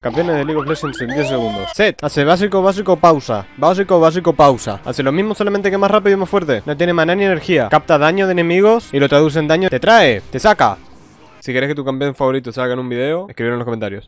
Campeones de League of Legends en 10 segundos. Set. Hace básico, básico, pausa. Básico, básico, pausa. Hace lo mismo solamente que más rápido y más fuerte. No tiene maná ni energía. Capta daño de enemigos y lo traduce en daño. Te trae, te saca. Si querés que tu campeón favorito salga en un video, escribir en los comentarios.